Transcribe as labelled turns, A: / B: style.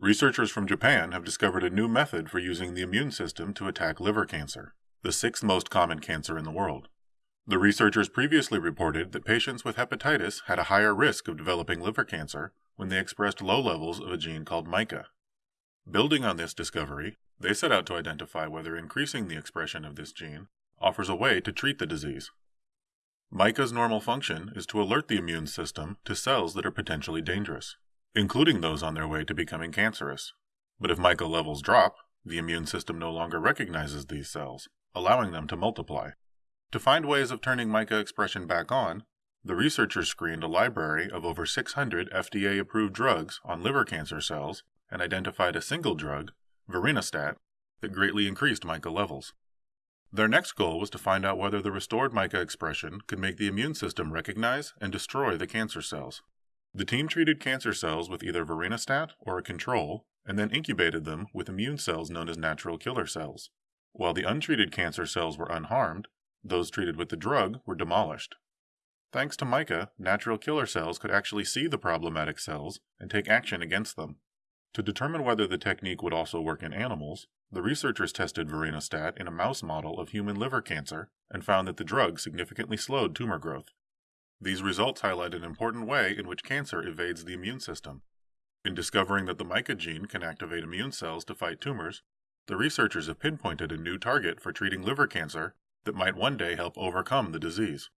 A: Researchers from Japan have discovered a new method for using the immune system to attack liver cancer, the sixth most common cancer in the world. The researchers previously reported that patients with hepatitis had a higher risk of developing liver cancer when they expressed low levels of a gene called MICA. Building on this discovery, they set out to identify whether increasing the expression of this gene offers a way to treat the disease. MICA's normal function is to alert the immune system to cells that are potentially dangerous, including those on their way to becoming cancerous. But if MICA levels drop, the immune system no longer recognizes these cells, allowing them to multiply. To find ways of turning MICA expression back on, the researchers screened a library of over 600 FDA approved drugs on liver cancer cells and identified a single drug, vorinostat, that greatly increased MICA levels. Their next goal was to find out whether the restored MICA expression could make the immune system recognize and destroy the cancer cells. The team treated cancer cells with either vorinostat or a control, and then incubated them with immune cells known as natural killer cells. While the untreated cancer cells were unharmed, those treated with the drug were demolished. Thanks to MICA, natural killer cells could actually see the problematic cells and take action against them. To determine whether the technique would also work in animals, the researchers tested vorinostat in a mouse model of human liver cancer and found that the drug significantly slowed tumor growth. These results highlight an important way in which cancer evades the immune system. In discovering that the MICA gene can activate immune cells to fight tumors, the researchers have pinpointed a new target for treating liver cancer that might one day help overcome the disease.